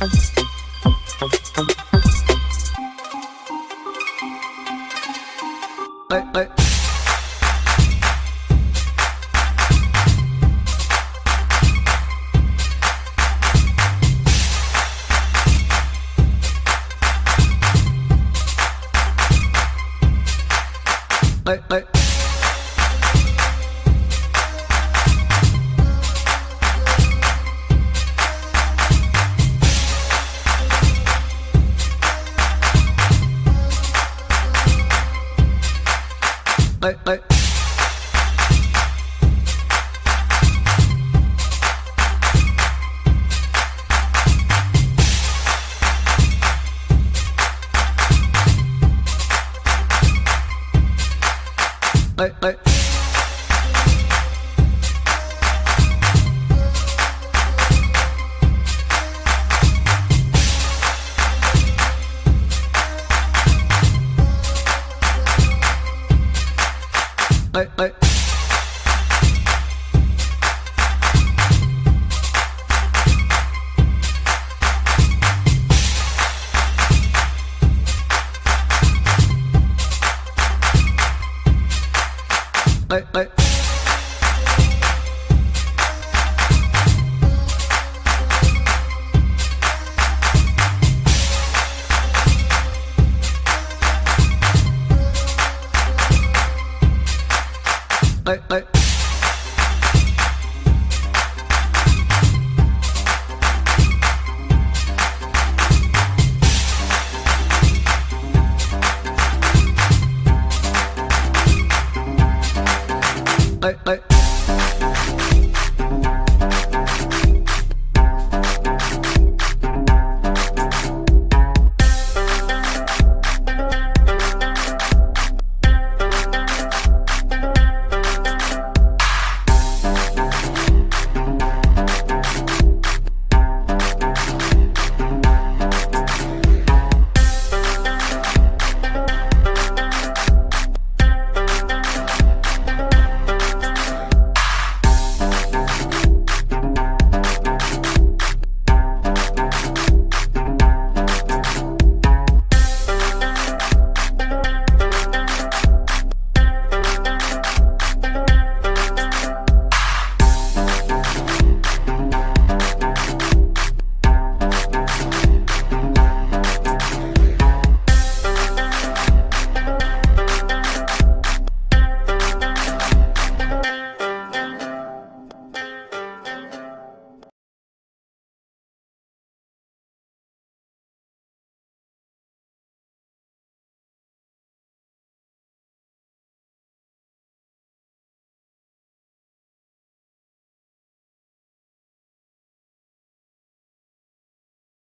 Hey, hey. Hey, hey. ấy ấy ấy ấy ấy, ấy. Hey, hey.